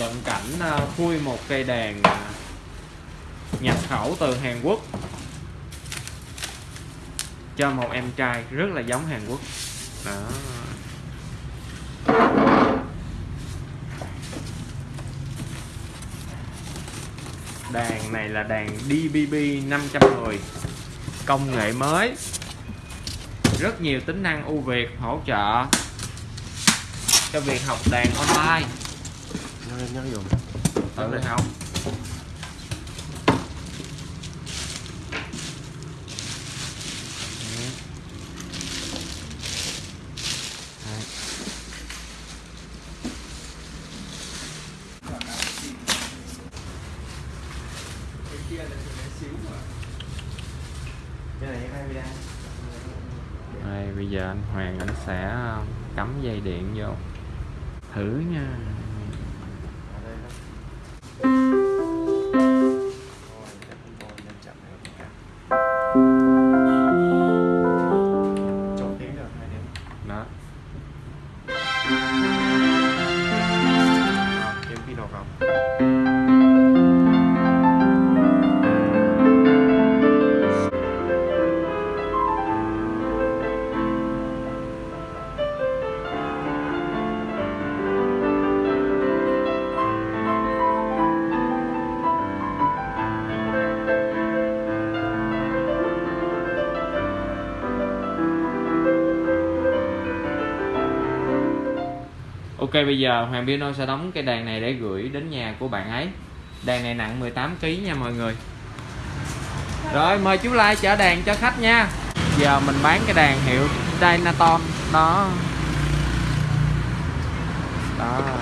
cận cảnh à, khui một cây đàn à, nhập khẩu từ Hàn Quốc cho một em trai rất là giống Hàn Quốc. Đó. Đàn này là đàn DBB 510 công nghệ mới. Rất nhiều tính năng ưu việt hỗ trợ cho việc học đàn online nhớ nhớ dùng tự đây không Đây, bây giờ anh Hoàng anh sẽ ờ, cắm dây điện vô. Thử nha. Ok, bây giờ Hoàng Piano sẽ đóng cái đàn này để gửi đến nhà của bạn ấy. Đàn này nặng 18kg nha mọi người. Rồi, mời chú Lai chở đàn cho khách nha. Giờ mình bán cái đàn hiệu Dynaton Đó. Đó.